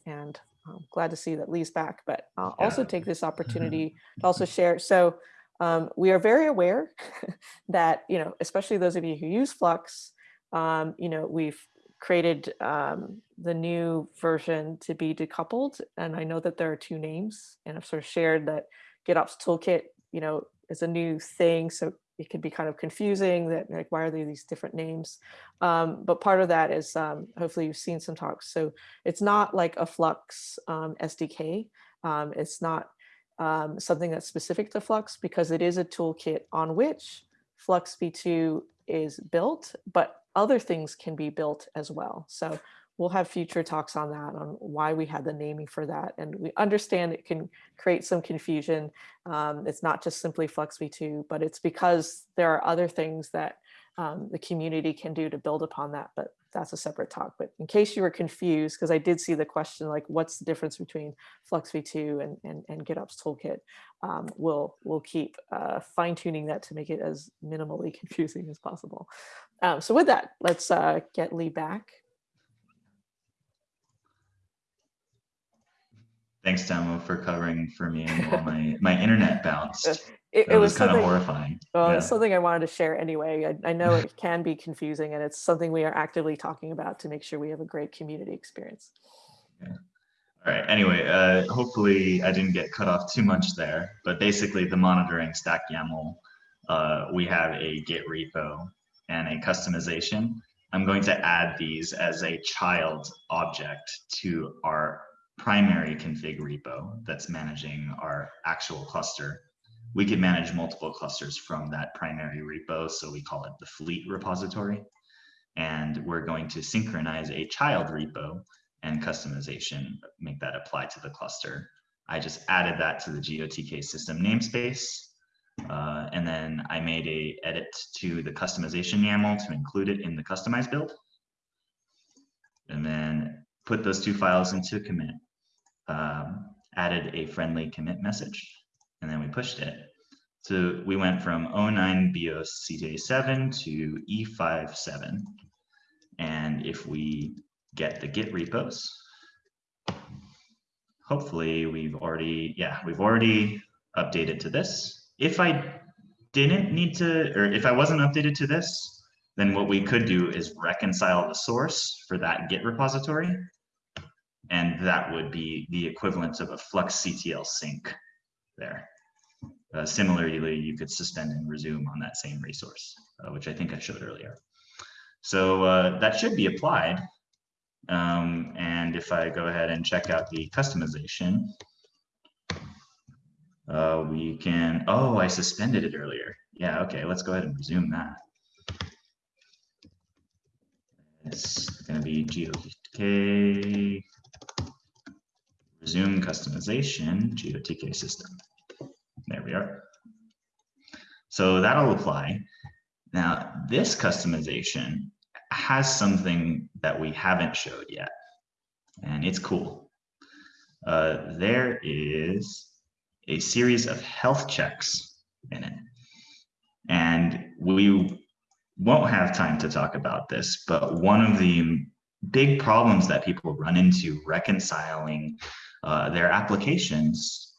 S1: And I'm glad to see that Leigh's back, but I'll yeah. also take this opportunity to also share. So um, we are very aware *laughs* that, you know, especially those of you who use Flux, um, you know, we've created um, the new version to be decoupled. And I know that there are two names and I've sort of shared that GitOps Toolkit, you know, is a new thing. So it can be kind of confusing that like, why are there these different names? Um, but part of that is um, hopefully you've seen some talks. So it's not like a Flux um, SDK. Um, it's not um, something that's specific to Flux because it is a toolkit on which Flux v2 is built, but other things can be built as well. So we'll have future talks on that, on why we had the naming for that. And we understand it can create some confusion. Um, it's not just simply Flux v2, but it's because there are other things that um, the community can do to build upon that. But that's a separate talk. But in case you were confused, because I did see the question, like what's the difference between Flux v2 and, and, and GitOps Toolkit, um, we'll, we'll keep uh, fine tuning that to make it as minimally *laughs* confusing as possible. Um, so with that, let's uh, get Leigh back.
S2: Thanks, Tamao, for covering for me while my, *laughs* my internet bounced. *laughs* It, it was, was kind of horrifying.
S1: Well, yeah. it's something I wanted to share anyway. I, I know *laughs* it can be confusing and it's something we are actively talking about to make sure we have a great community experience.
S2: Yeah. All right. Anyway, uh, hopefully I didn't get cut off too much there, but basically the monitoring stack YAML, uh, we have a Git repo and a Kustomization. I'm going to add these as a child object to our primary config repo that's managing our actual cluster. We can manage multiple clusters from that primary repo, so we call it the fleet repository. And we're going to synchronize a child repo and Kustomization, make that apply to the cluster. I just added that to the GOTK system namespace. Uh, and then I made a edit to the Kustomization YAML to include it in the customized build. And then put those two files into commit um, added a friendly commit message, and then we pushed it. So we went from 09 BIOS CJ7 to E57. And if we get the Git repos, hopefully we've already, yeah, we've already updated to this. If I didn't need to, or if I wasn't updated to this, then what we could do is reconcile the source for that Git repository and that would be the equivalent of a fluxctl sync there. Uh, similarly, you could suspend and resume on that same resource, uh, which I think I showed earlier. So uh, that should be applied. Um, and if I go ahead and check out the Kustomization, uh, we can, oh, I suspended it earlier. Yeah, okay, let's go ahead and resume that. It's going to be GOTK resume kustomization GOTK system. There we are. So that'll apply. Now, this Kustomization has something that we haven't showed yet, and it's cool. Uh, there is a series of health checks in it. And we won't have time to talk about this, but one of the big problems that people run into reconciling uh, their applications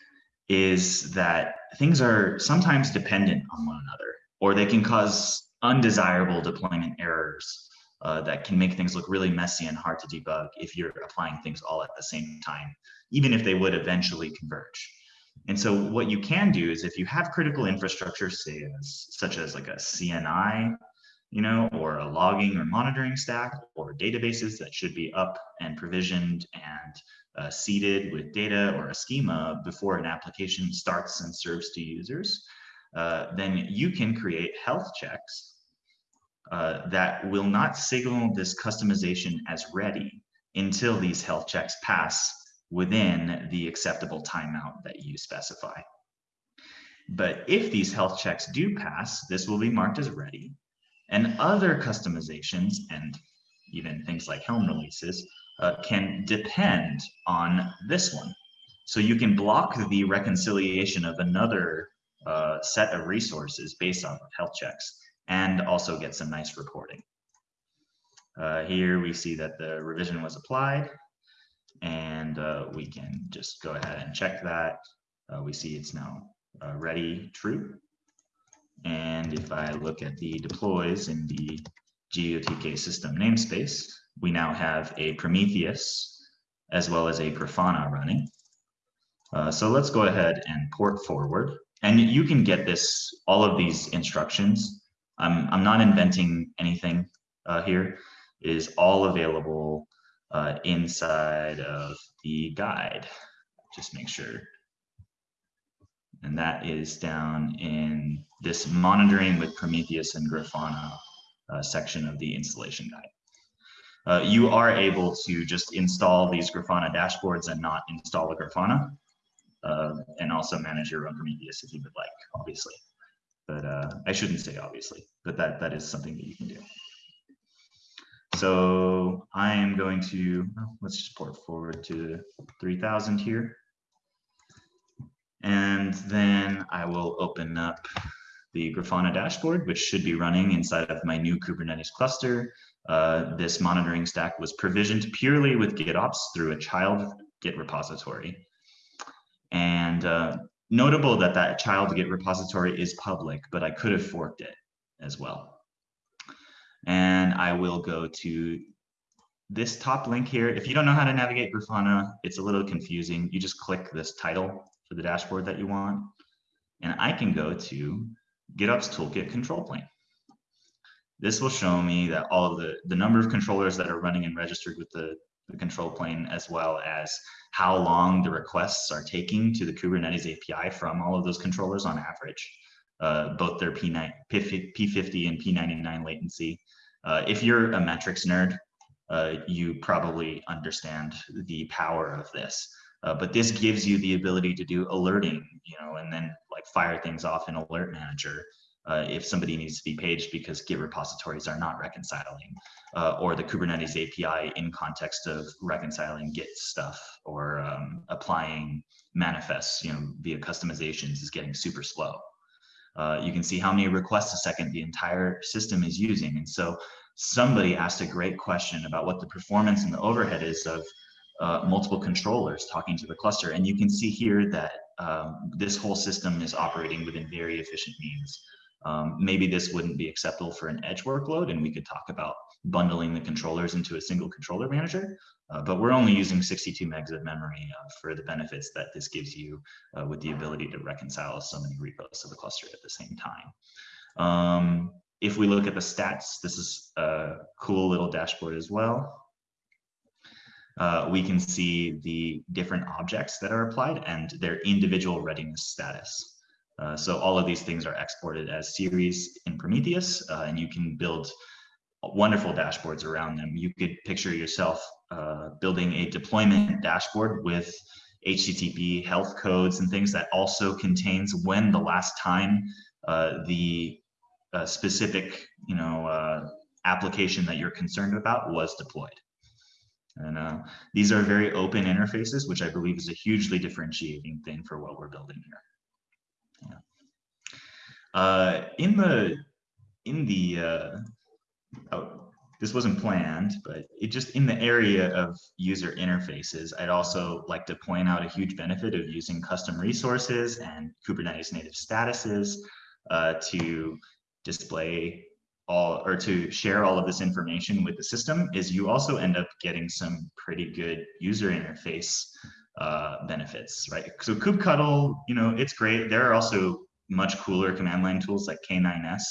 S2: is that things are sometimes dependent on one another, or they can cause undesirable deployment errors uh, that can make things look really messy and hard to debug if you're applying things all at the same time, even if they would eventually converge. And so what you can do is if you have critical infrastructure, say as, such as like a CNI, you know, or a logging or monitoring stack or databases that should be up and provisioned and uh, seeded with data or a schema before an application starts and serves to users. uh, then you can create health checks uh, that will not signal this Kustomization as ready until these health checks pass within the acceptable timeout that you specify. But if these health checks do pass, this will be marked as ready. And other Kustomizations and even things like Helm releases uh, can depend on this one. So you can block the reconciliation of another uh, set of resources based on health checks and also get some nice reporting. Uh, here we see that the revision was applied and uh, we can just go ahead and check that. Uh, we see it's now uh, ready true. And if I look at the deploys in the GOTK system namespace, we now have a Prometheus as well as a Grafana running. Uh, so let's go ahead and port forward. And you can get this, all of these instructions. I'm, I'm not inventing anything uh, here. It is all available uh, inside of the guide. Just make sure. And that is down in this monitoring with Prometheus and Grafana uh, section of the installation guide. Uh, you are able to just install these Grafana dashboards and not install a Grafana, uh, and also manage your own Prometheus if you would like, obviously. But uh, I shouldn't say obviously, but that, that is something that you can do. So I am going to, let's just port forward to 3000 here. And then I will open up the Grafana dashboard, which should be running inside of my new Kubernetes cluster. Uh, this monitoring stack was provisioned purely with GitOps through a child Git repository. And uh, notable that that child Git repository is public, but I could have forked it as well. And I will go to this top link here. If you don't know how to navigate Grafana, it's a little confusing. You just click this title for the dashboard that you want. And I can go to GitOps Toolkit control plane. This will show me that all of the, the number of controllers that are running and registered with the, the control plane, as well as how long the requests are taking to the Kubernetes API from all of those controllers on average, uh, both their P9, P50 and P99 latency. Uh, if you're a metrics nerd, uh, you probably understand the power of this. Uh, but this gives you the ability to do alerting, you know, and then like fire things off in Alert Manager uh, if somebody needs to be paged because Git repositories are not reconciling, uh, or the Kubernetes API in context of reconciling Git stuff or um, applying manifests, you know, via Kustomizations is getting super slow. Uh, you can see how many requests a second the entire system is using. And so somebody asked a great question about what the performance and the overhead is of uh, multiple controllers talking to the cluster. And you can see here that um, this whole system is operating within very efficient means. Um, maybe this wouldn't be acceptable for an edge workload, and we could talk about bundling the controllers into a single controller manager. Uh, but we're only using 62 megs of memory uh, for the benefits that this gives you uh, with the ability to reconcile so many repos to the cluster at the same time. Um, if we look at the stats, this is a cool little dashboard as well. Uh, we can see the different objects that are applied and their individual readiness status. Uh, so all of these things are exported as series in Prometheus, uh, and you can build wonderful dashboards around them. You could picture yourself uh, building a deployment dashboard with HTTP health codes and things that also contains when the last time uh, the uh, specific, you know, application that you're concerned about was deployed. And uh, these are very open interfaces, which I believe is a hugely differentiating thing for what we're building here. Yeah. Uh, in the in the uh, oh, this wasn't planned, but it just in the area of user interfaces, I'd also like to point out a huge benefit of using custom resources and Kubernetes native statuses uh, to display all or to share all of this information with the system is you also end up getting some pretty good user interface uh, benefits, right? So kubectl, you know, it's great. There are also much cooler command line tools like K9s,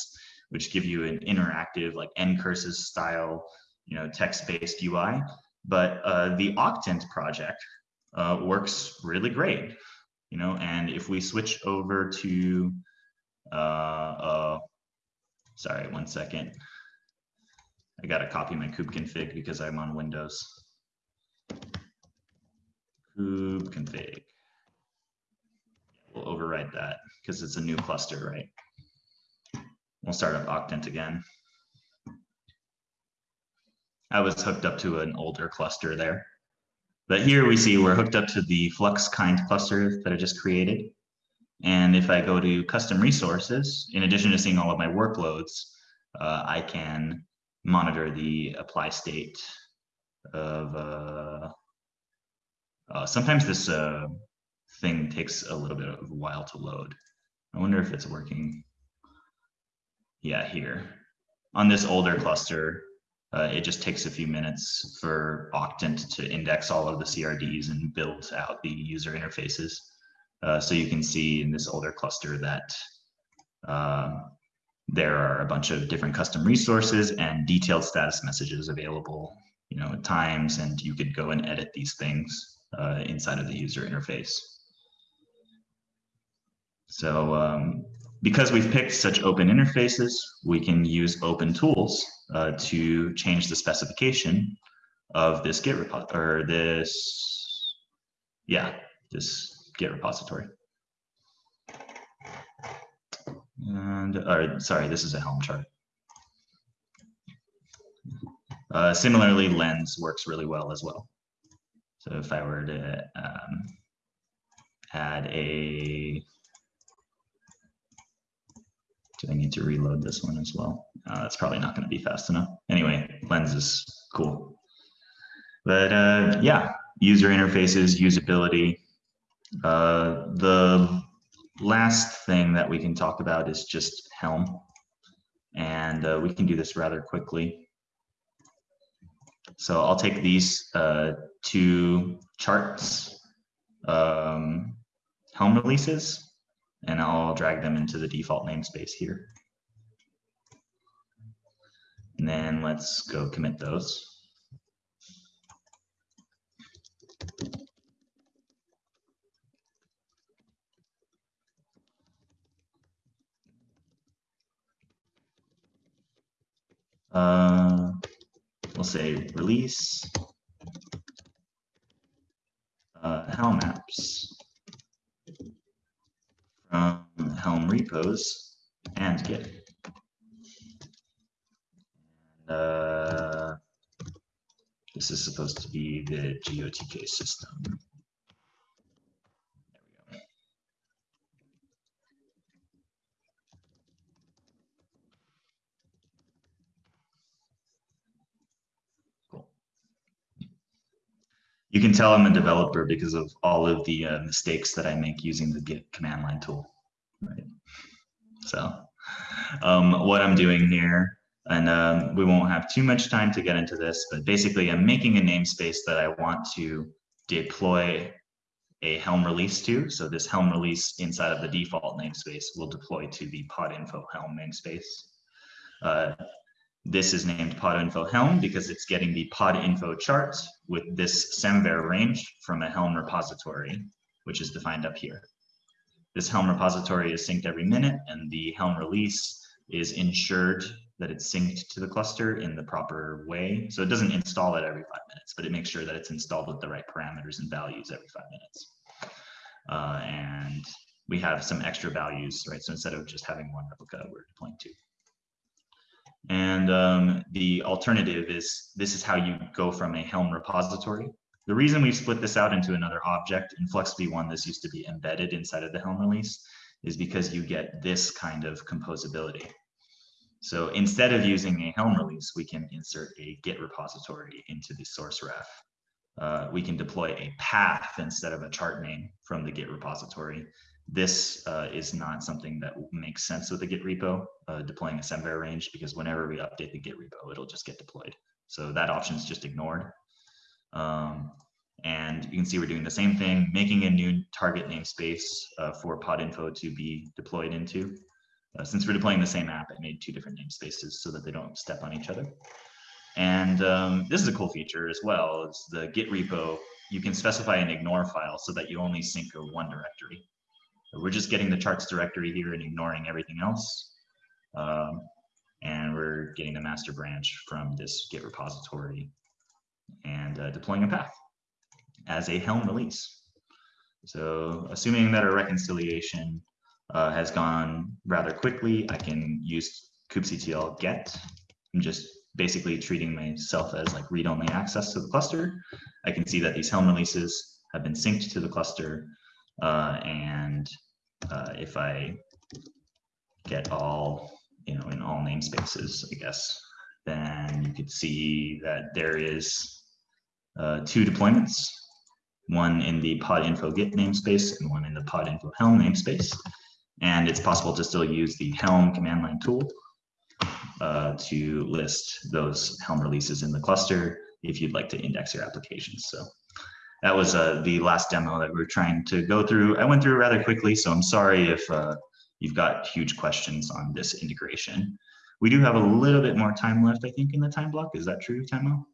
S2: which give you an interactive like ncurses style, you know, text-based UI. But uh, the Octant project uh, works really great, you know, and if we switch over to uh, sorry, one second. I gotta copy my kube config because I'm on Windows. Kube config. We'll override that because it's a new cluster, right? We'll start up Octant again. I was hooked up to an older cluster there. But here we see we're hooked up to the Flux kind cluster that I just created. And if I go to custom resources, in addition to seeing all of my workloads, uh, I can monitor the apply state of, uh, uh, sometimes this uh, thing takes a little bit of a while to load. I wonder if it's working. Yeah, here. On this older cluster, uh, it just takes a few minutes for Octant to index all of the CRDs and build out the user interfaces. Uh, so you can see in this older cluster that uh, there are a bunch of different custom resources and detailed status messages available, you know, at times, and you could go and edit these things uh, inside of the user interface. So um, because we've picked such open interfaces, we can use open tools uh, to change the specification of this Git repo or this, yeah, this Git repository. And, or sorry, this is a Helm chart. Uh, similarly, Lens works really well as well. So if I were to um, add a, do I need to reload this one as well? Uh, probably not going to be fast enough. Anyway, Lens is cool. But uh, yeah, user interfaces, usability. Uh, the last thing that we can talk about is just Helm. And uh, we can do this rather quickly. So I'll take these uh, two charts, um, Helm releases, and I'll drag them into the default namespace here. And then let's go commit those. Uh, we'll say release uh, Helm apps from Helm repos and Git. And, uh, this is supposed to be the GOTK system. You can tell I'm a developer because of all of the uh, mistakes that I make using the Git command line tool, right? So um, what I'm doing here and um, we won't have too much time to get into this, but basically I'm making a namespace that I want to deploy a Helm release to. So this Helm release inside of the default namespace will deploy to the podinfo Helm namespace. Uh, this is named podinfo Helm because it's getting the podinfo chart with this semver range from a Helm repository, which is defined up here. This Helm repository is synced every minute and the Helm release is ensured that it's synced to the cluster in the proper way. So it doesn't install it every five minutes, but it makes sure that it's installed with the right parameters and values every five minutes. Uh, and we have some extra values, right? So instead of just having one replica, we're deploying two. And um, the alternative is, this is how you go from a Helm repository. The reason we've split this out into another object, in Flux v1, this used to be embedded inside of the Helm release, is because you get this kind of composability. So instead of using a Helm release, we can insert a Git repository into the source ref. Uh, we can deploy a path instead of a chart name from the Git repository. This uh, is not something that makes sense with a Git repo, uh, deploying a semver range, because whenever we update the Git repo, it'll just get deployed. So that option is just ignored. Um, and you can see we're doing the same thing, making a new target namespace uh, for podinfo to be deployed into. Uh, since we're deploying the same app, I made two different namespaces so that they don't step on each other. And um, this is a cool feature as well, is the Git repo, you can specify an ignore file so that you only sync to one directory. We're just getting the charts directory here and ignoring everything else. Um, and we're getting the master branch from this Git repository and uh, deploying a path as a Helm release. So assuming that our reconciliation uh, has gone rather quickly, I can use kubectl get. I'm just basically treating myself as like read-only access to the cluster. I can see that these Helm releases have been synced to the cluster. Uh, and uh, if I get all, you know, in all namespaces, I guess, then you could see that there is uh, two deployments, one in the podinfo git namespace and one in the podinfo helm namespace. And it's possible to still use the helm command line tool uh, to list those Helm releases in the cluster if you'd like to index your applications. So that was uh, the last demo that we are trying to go through. I went through rather quickly, so I'm sorry if uh, you've got huge questions on this integration. We do have a little bit more time left, I think, in the time block. Is that true, Tamao?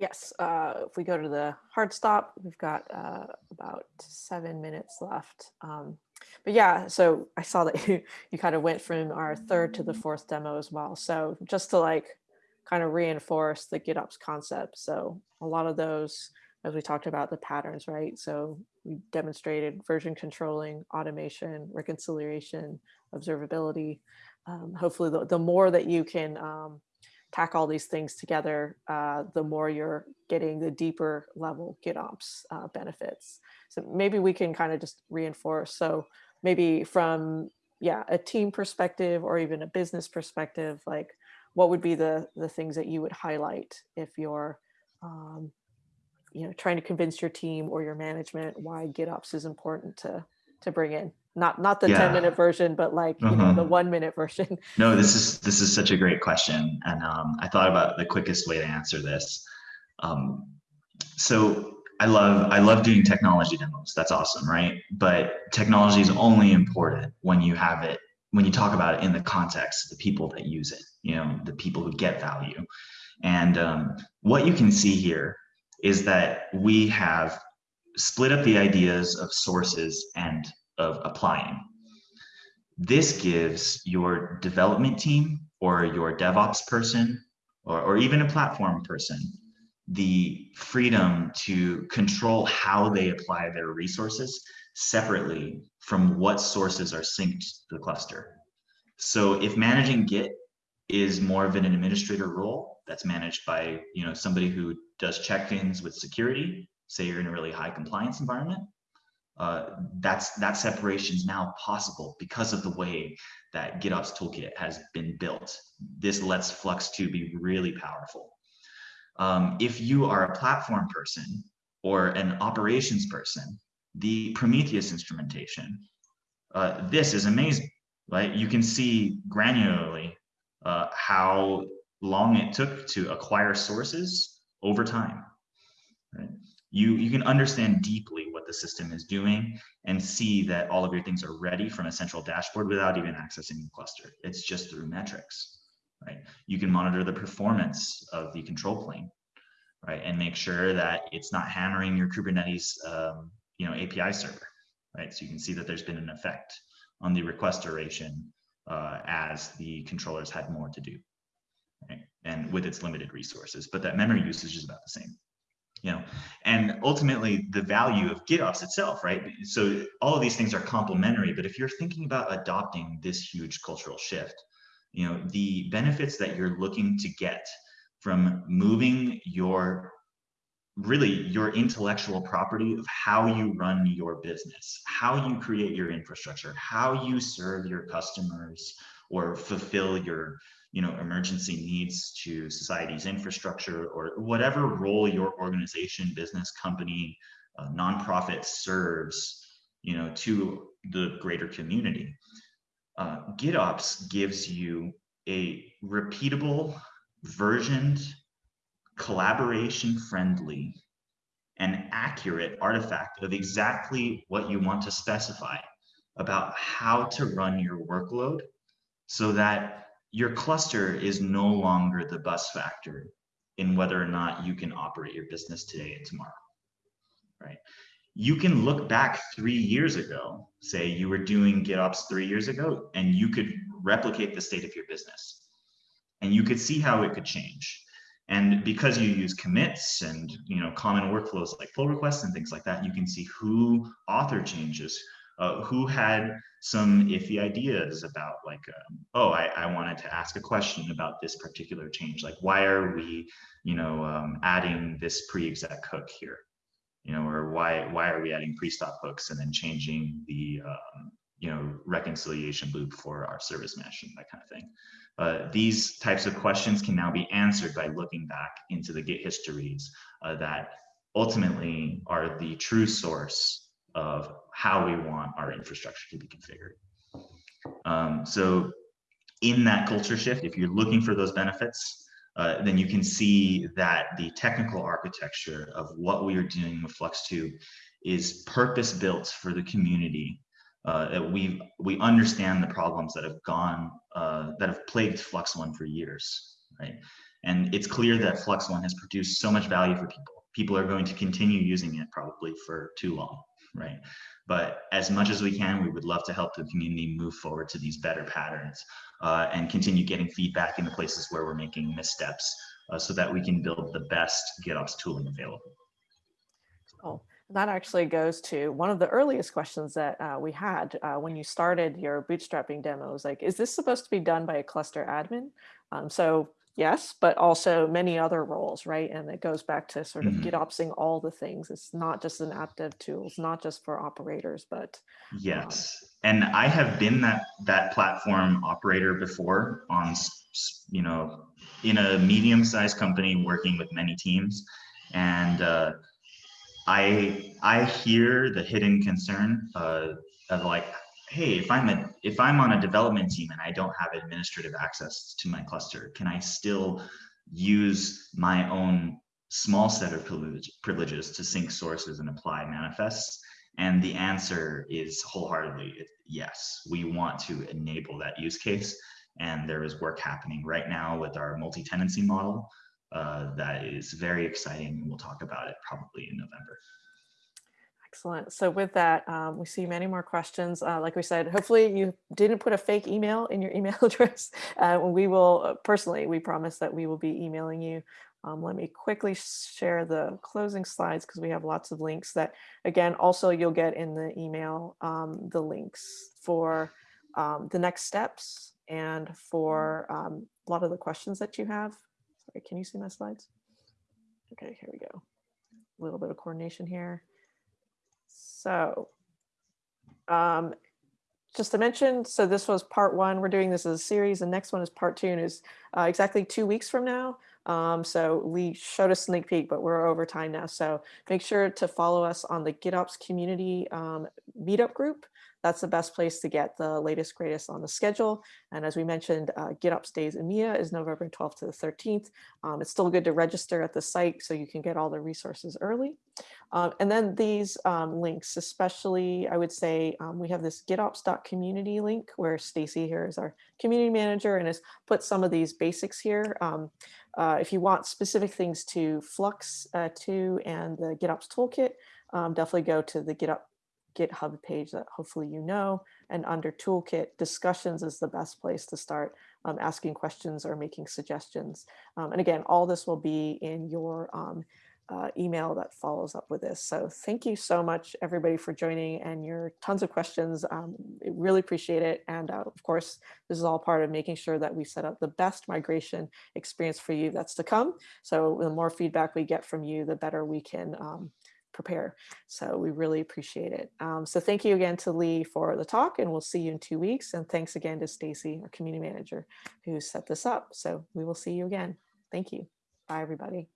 S1: Yes, uh, if we go to the hard stop, we've got uh, about seven minutes left. Um, but yeah, so I saw that *laughs* you, you kind of went from our third to the fourth demo as well. So just to like kind of reinforce the GitOps concept. So a lot of those, as we talked about the patterns, right? So we demonstrated version controlling, automation, reconciliation, observability. Um, hopefully the, the more that you can um, tack all these things together, uh, the more you're getting the deeper level GitOps uh, benefits. So maybe we can kind of just reinforce. So maybe from yeah a team perspective or even a business perspective, like what would be the the things that you would highlight if you're um, you know trying to convince your team or your management why GitOps is important to to bring in not not the yeah. 10 minute version but like uh -huh. know the uh-huh. one minute version *laughs*
S2: no this is this is such a great question and um, i thought about the quickest way to answer this um, so i love i love doing technology demos that's awesome right but technology is only important when you have it when you talk about it in the context of the people that use it you know the people who get value and um, what you can see here is that we have split up the ideas of sources and of applying. This gives your development team or your DevOps person or, or even a platform person the freedom to control how they apply their resources separately from what sources are synced to the cluster. So if managing Git is more of an administrator role that's managed by you know somebody who does check-ins with security, say you're in a really high compliance environment, uh, that's that separation is now possible because of the way that GitOps toolkit has been built. This lets Flux 2 be really powerful. Um, if you are a platform person or an operations person, the Prometheus instrumentation, uh, this is amazing, right? You can see granularly uh, how long it took to acquire sources over time. Right? You, you can understand deeply what the system is doing and see that all of your things are ready from a central dashboard without even accessing the cluster. It's just through metrics, right? You can monitor the performance of the control plane, right? And make sure that it's not hammering your Kubernetes, um, you know, API server, right? So you can see that there's been an effect on the request duration uh, as the controllers had more to do, right? And with its limited resources, but that memory usage is about the same you know and ultimately the value of gitops itself right so all of these things are complementary but if you're thinking about adopting this huge cultural shift you know the benefits that you're looking to get from moving your really your intellectual property of how you run your business how you create your infrastructure how you serve your customers or fulfill your you know, emergency needs to society's infrastructure or whatever role your organization, business, company, uh, nonprofit serves, you know, to the greater community. Uh, GitOps gives you a repeatable, versioned, collaboration friendly, and accurate artifact of exactly what you want to specify about how to run your workload so that your cluster is no longer the bus factor in whether or not you can operate your business today and tomorrow, right? you can look back three years ago, say you were doing GitOps three years ago, and you could replicate the state of your business. And you could see how it could change. And because you use commits and you know common workflows like pull requests and things like that, you can see who author changes, uh, who had some iffy ideas about like, um, oh, I, I, wanted to ask a question about this particular change. Like, why are we, you know, um, adding this pre-exec hook here? You know, or why why are we adding pre-stop hooks and then changing the um, you know reconciliation loop for our service mesh and that kind of thing. Uh, these types of questions can now be answered by looking back into the Git histories uh, that ultimately are the true source of how we want our infrastructure to be configured. Um, so in that culture shift, if you're looking for those benefits, uh, then you can see that the technical architecture of what we are doing with Flux2 is purpose built for the community uh, we we understand the problems that have gone uh, that have plagued Flux One for years, right? And it's clear that Flux One has produced so much value for people. People are going to continue using it probably for too long, right? But as much as we can, we would love to help the community move forward to these better patterns uh, and continue getting feedback in the places where we're making missteps uh, so that we can build the best GitOps tooling available.
S1: Oh, that actually goes to one of the earliest questions that uh, we had uh, when you started your bootstrapping demos. Like, is this supposed to be done by a cluster admin? Um, so yes, but also many other roles, right? And it goes back to sort of mm -hmm. GitOpsing all the things. It's not just an app dev tool. It's not just for operators, but
S2: yes. Um, and I have been that that platform operator before on, you know, in a medium-sized company working with many teams, and uh, I I hear the hidden concern uh, of like, hey, if I'm a if I'm on a development team and I don't have administrative access to my cluster, can I still use my own small set of privileges to sync sources and apply manifests? And the answer is wholeheartedly yes. We want to enable that use case, and there is work happening right now with our multi-tenancy model uh, that is very exciting. And we'll talk about it probably in November.
S1: Excellent. So with that, um, we see many more questions. Uh, like we said, hopefully you didn't put a fake email in your *laughs* email address. Uh, we will, uh, personally, we promise that we will be emailing you. Um, let me quickly share the closing slides because we have lots of links that, again, also you'll get in the email, um, the links for um, the next steps and for um, a lot of the questions that you have. Sorry, can you see my slides? Okay, here we go. A little bit of coordination here. So um, just to mention, so this was part one. We're doing this as a series. The next one is part two and is uh, exactly two weeks from now. Um, so we showed a sneak peek, but we're over time now. So make sure to follow us on the GitOps community um, meetup group that's the best place to get the latest, greatest on the schedule. And as we mentioned, uh, GitOps Days EMEA is November 12th to the 13th. Um, it's still good to register at the site so you can get all the resources early. Um, and then these um, links, especially I would say um, we have this gitops.community link where Stacy here is our community manager and has put some of these basics here. Um, uh, if you want specific things to Flux uh, 2 and the GitOps toolkit, um, definitely go to the GitOps GitHub page that hopefully you know. And under toolkit, discussions is the best place to start um, asking questions or making suggestions. Um, and again, all this will be in your um, uh, email that follows up with this. So thank you so much, everybody, for joining and your tons of questions. Um, really appreciate it. And uh, of course, this is all part of making sure that we set up the best migration experience for you that's to come. So the more feedback we get from you, the better we can um, prepare. So we really appreciate it. Um, so thank you again to Leigh for the talk and we'll see you in two weeks. And thanks again to Stacy, our community manager, who set this up. So we will see you again. Thank you. Bye, everybody.